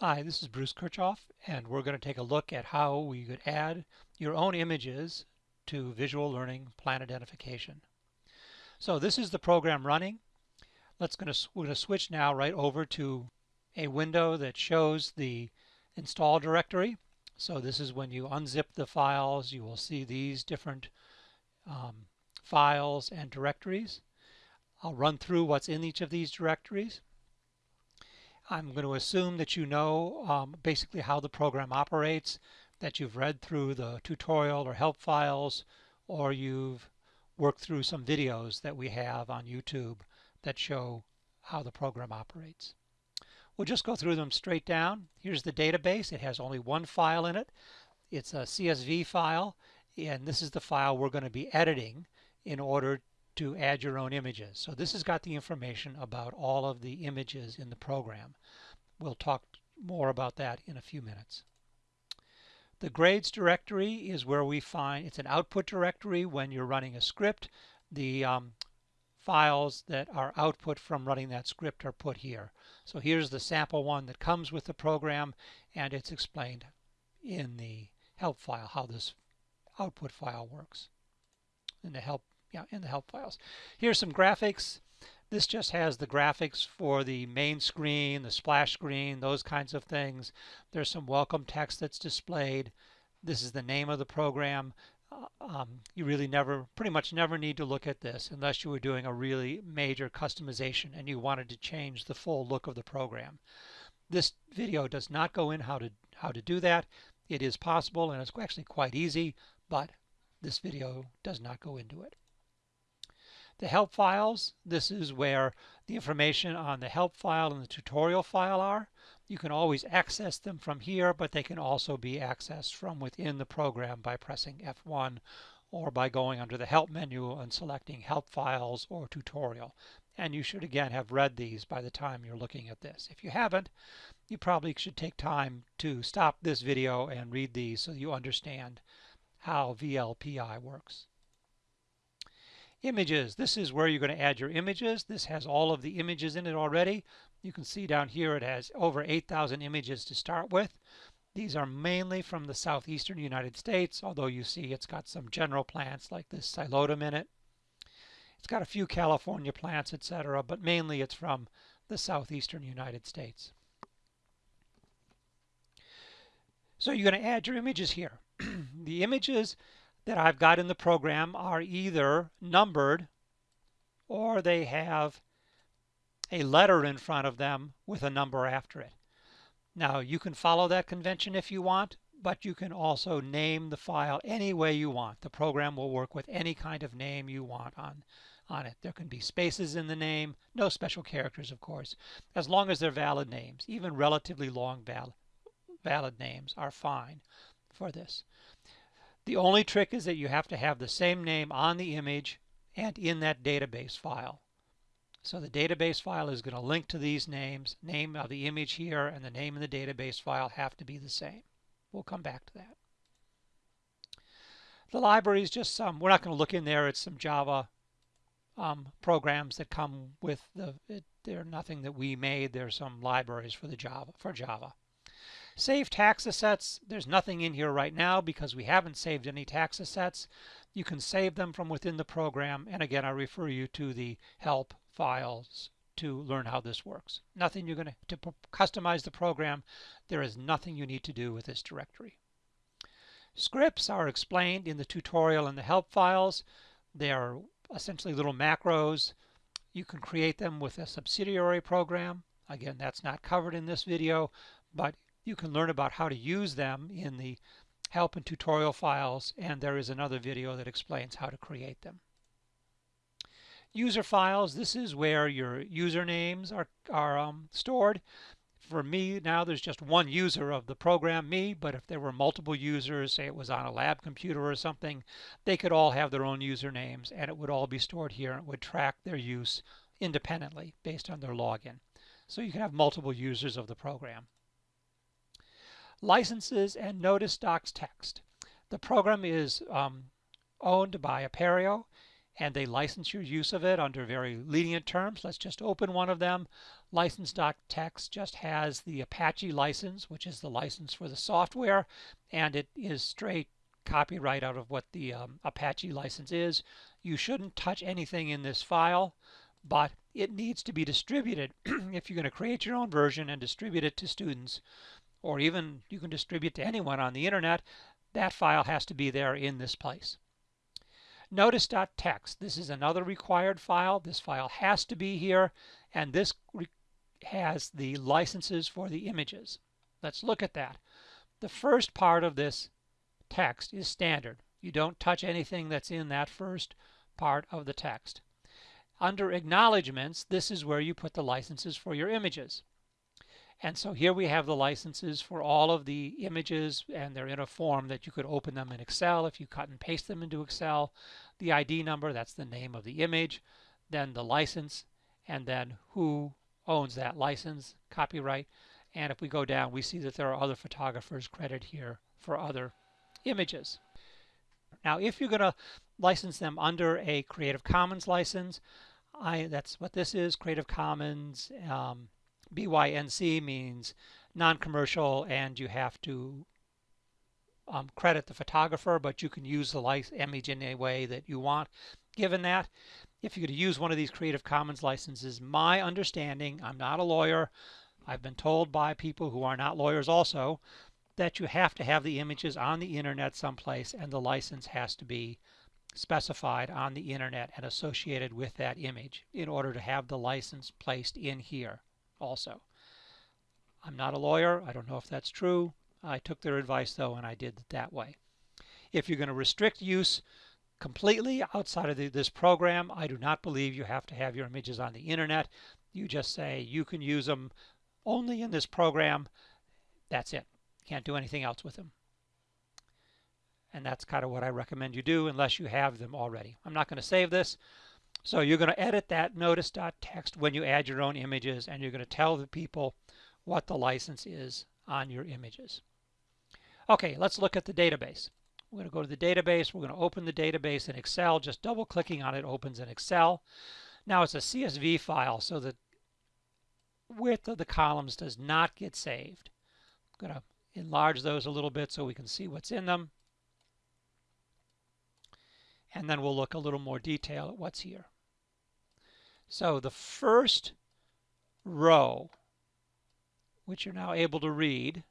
Hi, this is Bruce Kirchhoff, and we're going to take a look at how we could add your own images to visual learning plant identification. So this is the program running. Let's going to we're going to switch now right over to a window that shows the install directory. So this is when you unzip the files, you will see these different um, files and directories. I'll run through what's in each of these directories. I'm going to assume that you know um, basically how the program operates, that you've read through the tutorial or help files, or you've worked through some videos that we have on YouTube that show how the program operates. We'll just go through them straight down. Here's the database. It has only one file in it. It's a CSV file, and this is the file we're going to be editing in order to add your own images. So this has got the information about all of the images in the program. We'll talk more about that in a few minutes. The grades directory is where we find, it's an output directory when you're running a script. The um, files that are output from running that script are put here. So here's the sample one that comes with the program and it's explained in the help file how this output file works in the help yeah, in the help files. Here's some graphics. This just has the graphics for the main screen, the splash screen, those kinds of things. There's some welcome text that's displayed. This is the name of the program. Uh, um, you really never, pretty much never need to look at this unless you were doing a really major customization and you wanted to change the full look of the program. This video does not go in how to how to do that. It is possible and it's actually quite easy, but this video does not go into it. The help files, this is where the information on the help file and the tutorial file are. You can always access them from here, but they can also be accessed from within the program by pressing F1 or by going under the help menu and selecting help files or tutorial. And you should again have read these by the time you're looking at this. If you haven't, you probably should take time to stop this video and read these so you understand how VLPI works. Images. This is where you're going to add your images. This has all of the images in it already. You can see down here it has over 8,000 images to start with. These are mainly from the southeastern United States, although you see it's got some general plants like this Psilotum in it. It's got a few California plants, etc., but mainly it's from the southeastern United States. So you're going to add your images here. the images that I've got in the program are either numbered or they have a letter in front of them with a number after it. Now you can follow that convention if you want, but you can also name the file any way you want. The program will work with any kind of name you want on, on it. There can be spaces in the name, no special characters of course, as long as they're valid names. Even relatively long val valid names are fine for this. The only trick is that you have to have the same name on the image and in that database file. So the database file is going to link to these names. Name of the image here and the name in the database file have to be the same. We'll come back to that. The library is just some, we're not going to look in there. It's some Java um, programs that come with the, it, they're nothing that we made. There's some libraries for the Java, for Java. Save taxa sets. There's nothing in here right now because we haven't saved any taxa sets. You can save them from within the program. And again, I refer you to the help files to learn how this works. Nothing you're going to, to customize the program. There is nothing you need to do with this directory. Scripts are explained in the tutorial and the help files. They are essentially little macros. You can create them with a subsidiary program. Again, that's not covered in this video, but you can learn about how to use them in the help and tutorial files, and there is another video that explains how to create them. User files, this is where your usernames are, are um, stored. For me now there's just one user of the program, me, but if there were multiple users, say it was on a lab computer or something, they could all have their own usernames and it would all be stored here and it would track their use independently based on their login. So you can have multiple users of the program licenses and notice docs text. The program is um, owned by Apereo and they license your use of it under very lenient terms. Let's just open one of them. License.txt just has the Apache license, which is the license for the software, and it is straight copyright out of what the um, Apache license is. You shouldn't touch anything in this file, but it needs to be distributed. if you're going to create your own version and distribute it to students, or even you can distribute to anyone on the internet, that file has to be there in this place. Notice.txt, this is another required file. This file has to be here, and this has the licenses for the images. Let's look at that. The first part of this text is standard. You don't touch anything that's in that first part of the text. Under acknowledgments, this is where you put the licenses for your images. And so here we have the licenses for all of the images and they're in a form that you could open them in Excel if you cut and paste them into Excel. The ID number, that's the name of the image, then the license, and then who owns that license, copyright. And if we go down, we see that there are other photographers credited here for other images. Now, if you're going to license them under a Creative Commons license, I, that's what this is, Creative Commons. Um, BYNC means non-commercial and you have to um, credit the photographer, but you can use the image in any way that you want. Given that, if you're going to use one of these Creative Commons licenses, my understanding, I'm not a lawyer, I've been told by people who are not lawyers also, that you have to have the images on the internet someplace and the license has to be specified on the internet and associated with that image in order to have the license placed in here also. I'm not a lawyer. I don't know if that's true. I took their advice though and I did it that way. If you're going to restrict use completely outside of the, this program, I do not believe you have to have your images on the internet. You just say you can use them only in this program. That's it. Can't do anything else with them. And that's kind of what I recommend you do unless you have them already. I'm not going to save this. So you're going to edit that notice.txt when you add your own images and you're going to tell the people what the license is on your images. Okay, let's look at the database. We're going to go to the database. We're going to open the database in Excel. Just double clicking on it opens in Excel. Now it's a CSV file, so the width of the columns does not get saved. I'm going to enlarge those a little bit so we can see what's in them. And then we'll look a little more detail at what's here. So the first row, which you're now able to read,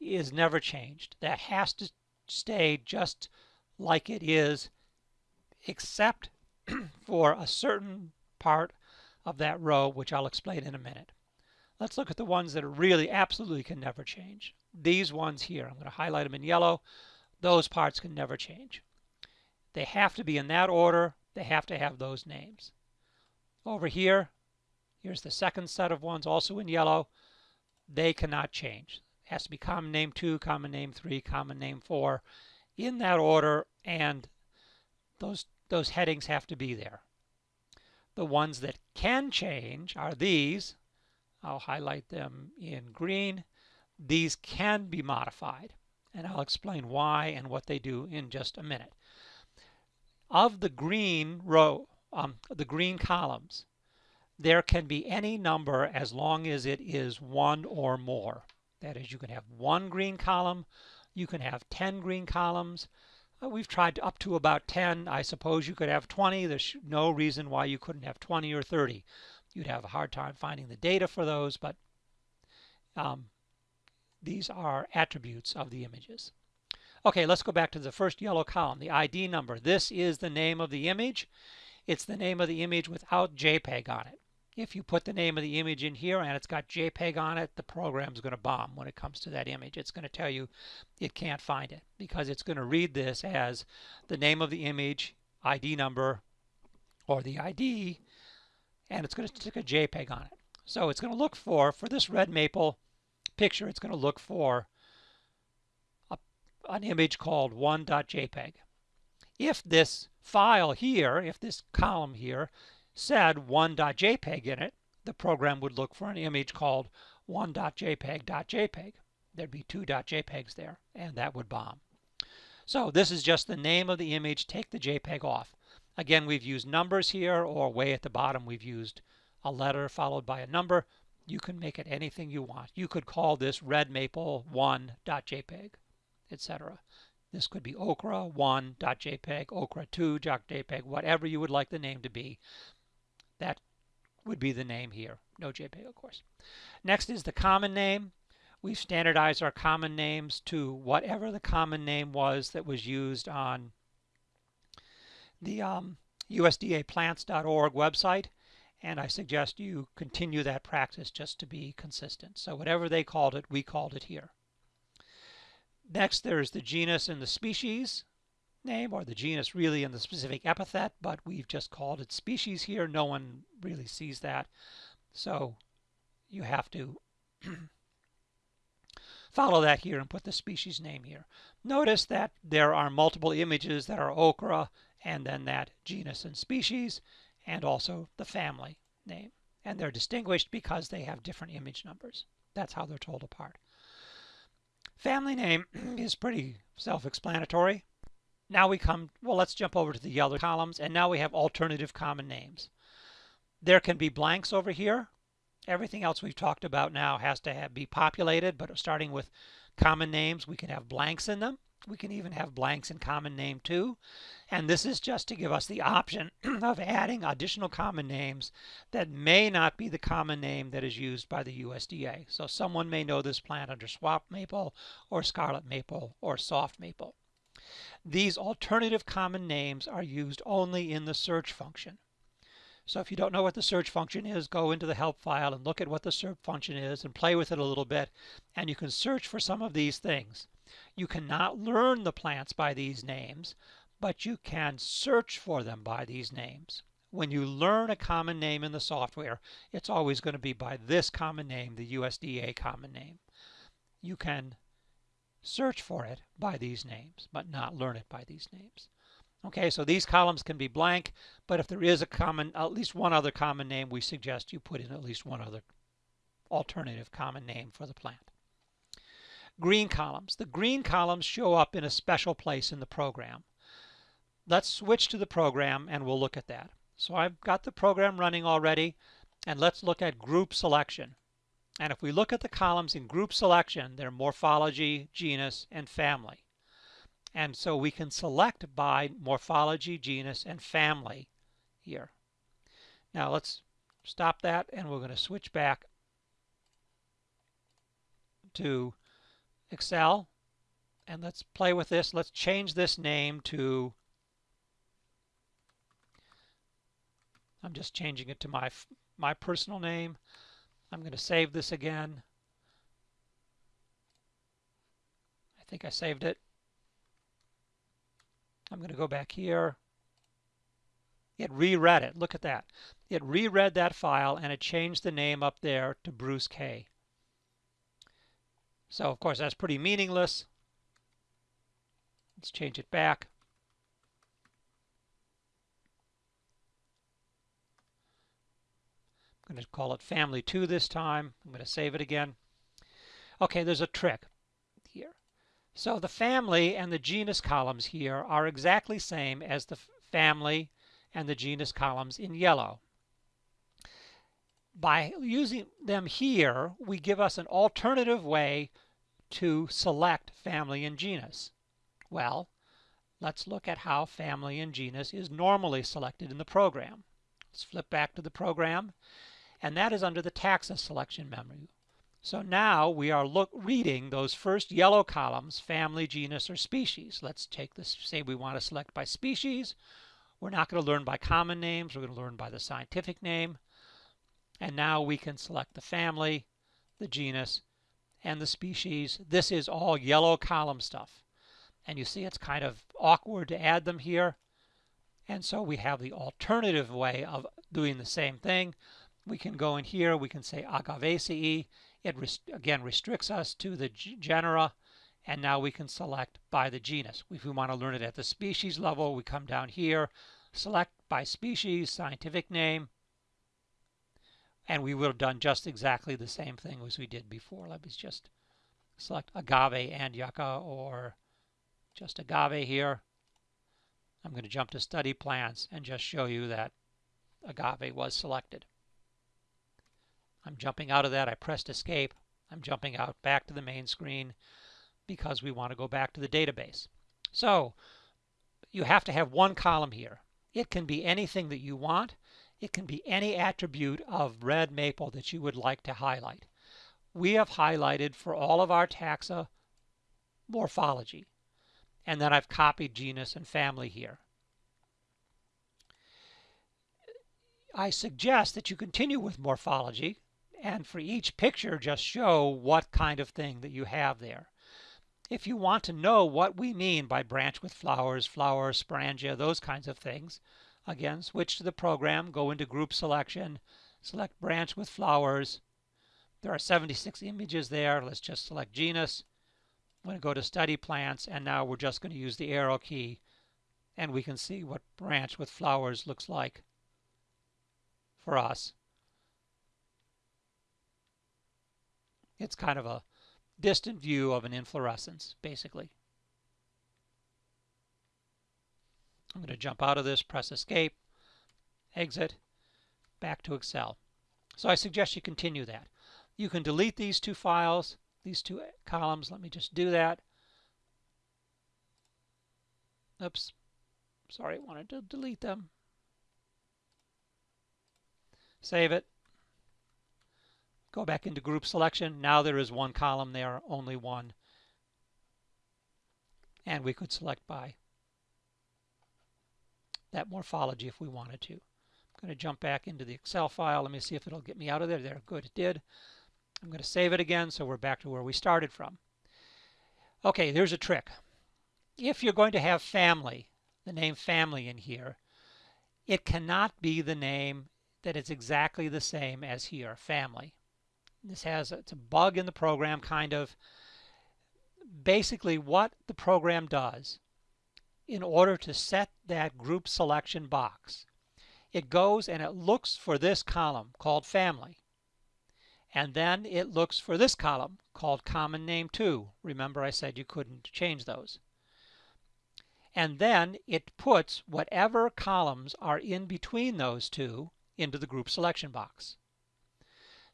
is never changed. That has to stay just like it is, except for a certain part of that row, which I'll explain in a minute. Let's look at the ones that really absolutely can never change. These ones here, I'm going to highlight them in yellow. Those parts can never change. They have to be in that order. They have to have those names. Over here, here's the second set of ones also in yellow. They cannot change. It has to be common name 2, common name 3, common name 4 in that order and those those headings have to be there. The ones that can change are these. I'll highlight them in green. These can be modified and I'll explain why and what they do in just a minute. Of the green row, um, the green columns, there can be any number as long as it is one or more. That is, you can have one green column, you can have 10 green columns. Uh, we've tried up to about 10. I suppose you could have 20. There's no reason why you couldn't have 20 or 30. You'd have a hard time finding the data for those, but um, these are attributes of the images. Okay, let's go back to the first yellow column, the ID number. This is the name of the image. It's the name of the image without JPEG on it. If you put the name of the image in here and it's got JPEG on it, the program's going to bomb when it comes to that image. It's going to tell you it can't find it because it's going to read this as the name of the image, ID number, or the ID, and it's going to stick a JPEG on it. So it's going to look for, for this red maple picture, it's going to look for an image called 1.jpg. If this file here, if this column here said 1.jpg in it, the program would look for an image called 1.jpg.jpg. There'd be two .jpegs there, and that would bomb. So this is just the name of the image. Take the JPEG off. Again, we've used numbers here, or way at the bottom, we've used a letter followed by a number. You can make it anything you want. You could call this redmaple1.jpg, etc. This could be okra1.jpg, okra2.jpg, whatever you would like the name to be. That would be the name here. No JPEG, of course. Next is the common name. We've standardized our common names to whatever the common name was that was used on the um, USDAplants.org website. And I suggest you continue that practice just to be consistent. So whatever they called it, we called it here. Next, there's the genus and the species name, or the genus really and the specific epithet, but we've just called it species here. No one really sees that. So you have to follow that here and put the species name here. Notice that there are multiple images that are okra and then that genus and species and also the family name. And they're distinguished because they have different image numbers. That's how they're told apart. Family name is pretty self-explanatory. Now we come, well, let's jump over to the yellow columns, and now we have alternative common names. There can be blanks over here. Everything else we've talked about now has to have, be populated, but starting with common names, we can have blanks in them. We can even have blanks in common name too. And this is just to give us the option of adding additional common names that may not be the common name that is used by the USDA. So someone may know this plant under swamp maple or scarlet maple or soft maple. These alternative common names are used only in the search function. So if you don't know what the search function is, go into the help file and look at what the search function is and play with it a little bit. And you can search for some of these things. You cannot learn the plants by these names, but you can search for them by these names. When you learn a common name in the software, it's always going to be by this common name, the USDA common name. You can search for it by these names, but not learn it by these names. Okay, so these columns can be blank, but if there is a common, at least one other common name, we suggest you put in at least one other alternative common name for the plant. Green columns. The green columns show up in a special place in the program. Let's switch to the program and we'll look at that. So I've got the program running already, and let's look at group selection. And if we look at the columns in group selection, they're morphology, genus, and family. And so we can select by morphology, genus, and family here. Now let's stop that and we're going to switch back to Excel. And let's play with this. Let's change this name to, I'm just changing it to my, my personal name. I'm going to save this again. I think I saved it. I'm going to go back here. It reread it. Look at that. It reread that file and it changed the name up there to Bruce K. So, of course, that's pretty meaningless. Let's change it back. I'm going to call it family 2 this time. I'm going to save it again. Okay, there's a trick here. So the family and the genus columns here are exactly same as the family and the genus columns in yellow. By using them here, we give us an alternative way to select family and genus. Well, let's look at how family and genus is normally selected in the program. Let's flip back to the program and that is under the taxa selection menu. So now we are look, reading those first yellow columns, family, genus, or species. Let's take this, say we want to select by species. We're not going to learn by common names. We're going to learn by the scientific name. And now we can select the family, the genus, and the species. This is all yellow column stuff. And you see it's kind of awkward to add them here. And so we have the alternative way of doing the same thing we can go in here, we can say Agavaceae. It rest again restricts us to the genera, and now we can select by the genus. If we want to learn it at the species level, we come down here, select by species, scientific name, and we would have done just exactly the same thing as we did before. Let me just select agave and yucca or just agave here. I'm going to jump to study plants and just show you that agave was selected. I'm jumping out of that. I pressed escape. I'm jumping out back to the main screen because we want to go back to the database. So you have to have one column here. It can be anything that you want. It can be any attribute of red maple that you would like to highlight. We have highlighted for all of our taxa morphology. And then I've copied genus and family here. I suggest that you continue with morphology and for each picture just show what kind of thing that you have there. If you want to know what we mean by branch with flowers, flower, sporangia, those kinds of things, again, switch to the program, go into group selection, select branch with flowers. There are 76 images there. Let's just select genus. I'm going to go to study plants and now we're just going to use the arrow key and we can see what branch with flowers looks like for us. It's kind of a distant view of an inflorescence, basically. I'm going to jump out of this, press escape, exit, back to Excel. So I suggest you continue that. You can delete these two files, these two columns. Let me just do that. Oops. Sorry, I wanted to delete them. Save it. Go back into group selection. Now there is one column there, only one. And we could select by that morphology if we wanted to. I'm going to jump back into the Excel file. Let me see if it'll get me out of there. There, good, it did. I'm going to save it again so we're back to where we started from. Okay, there's a trick. If you're going to have family, the name family in here, it cannot be the name that is exactly the same as here, family. This has it's a bug in the program, kind of. Basically, what the program does in order to set that group selection box, it goes and it looks for this column called family. And then it looks for this column called common name 2. Remember I said you couldn't change those. And then it puts whatever columns are in between those two into the group selection box.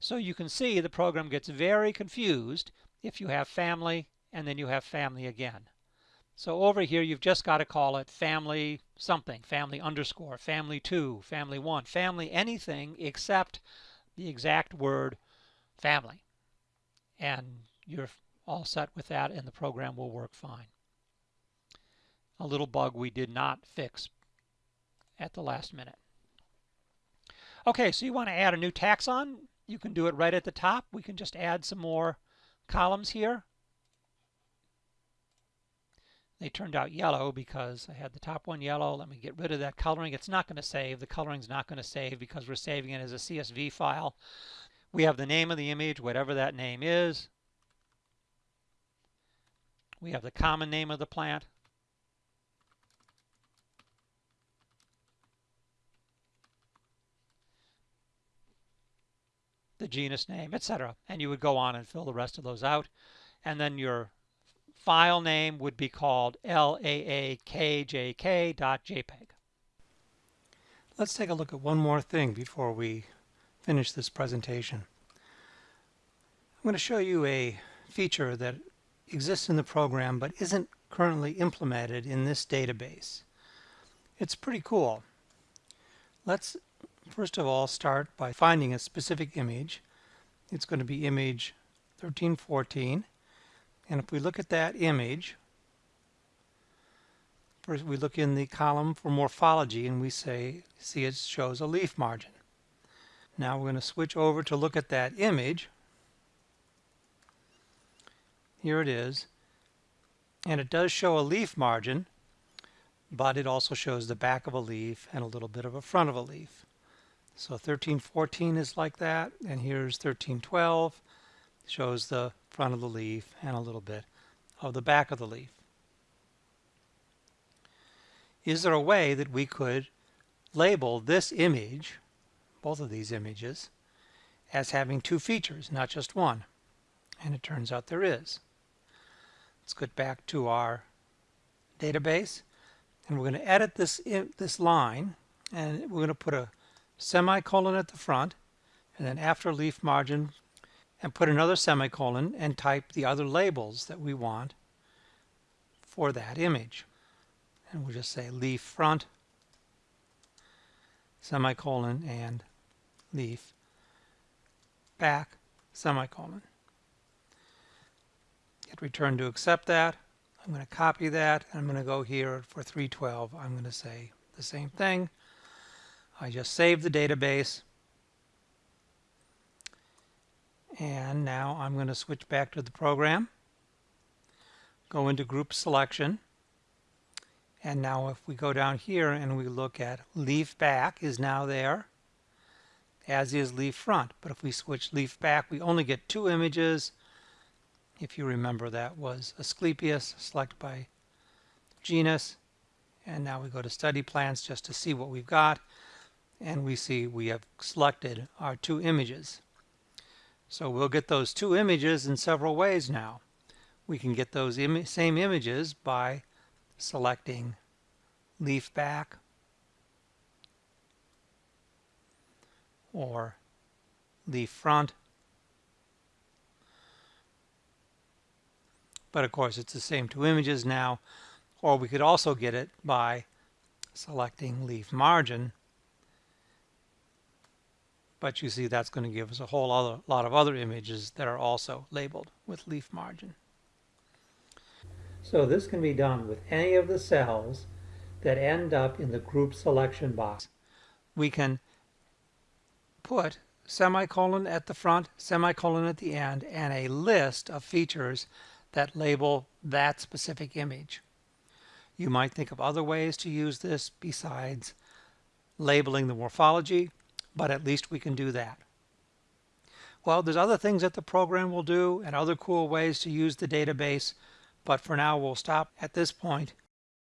So you can see the program gets very confused if you have family and then you have family again. So over here you've just got to call it family something, family underscore, family 2, family 1, family anything except the exact word family. And you're all set with that and the program will work fine. A little bug we did not fix at the last minute. Okay, so you want to add a new taxon. You can do it right at the top. We can just add some more columns here. They turned out yellow because I had the top one yellow. Let me get rid of that coloring. It's not going to save. The coloring is not going to save because we're saving it as a CSV file. We have the name of the image, whatever that name is. We have the common name of the plant. the genus name, etc. And you would go on and fill the rest of those out. And then your file name would be called laakjk.jpg. Let's take a look at one more thing before we finish this presentation. I'm going to show you a feature that exists in the program but isn't currently implemented in this database. It's pretty cool. Let's first of all start by finding a specific image. It's going to be image 1314 and if we look at that image first we look in the column for morphology and we say see it shows a leaf margin. Now we're going to switch over to look at that image. Here it is and it does show a leaf margin but it also shows the back of a leaf and a little bit of a front of a leaf. So 1314 is like that, and here's 1312, shows the front of the leaf and a little bit of the back of the leaf. Is there a way that we could label this image, both of these images, as having two features, not just one? And it turns out there is. Let's get back to our database And we're going to edit this, this line and we're going to put a semicolon at the front and then after leaf margin and put another semicolon and type the other labels that we want for that image. And we'll just say leaf front, semicolon, and leaf back, semicolon. Hit return to accept that. I'm going to copy that. And I'm going to go here for 312. I'm going to say the same thing. I just saved the database. And now I'm going to switch back to the program. Go into group selection. And now if we go down here and we look at leaf back is now there, as is leaf front. But if we switch leaf back, we only get two images. If you remember, that was Asclepias, select by genus. And now we go to study plants just to see what we've got. And we see we have selected our two images. So we'll get those two images in several ways now. We can get those Im same images by selecting leaf back or leaf front. But of course it's the same two images now. Or we could also get it by selecting leaf margin. But you see that's going to give us a whole other lot of other images that are also labeled with leaf margin. So this can be done with any of the cells that end up in the group selection box. We can put semicolon at the front, semicolon at the end, and a list of features that label that specific image. You might think of other ways to use this besides labeling the morphology, but at least we can do that. Well, there's other things that the program will do and other cool ways to use the database, but for now we'll stop at this point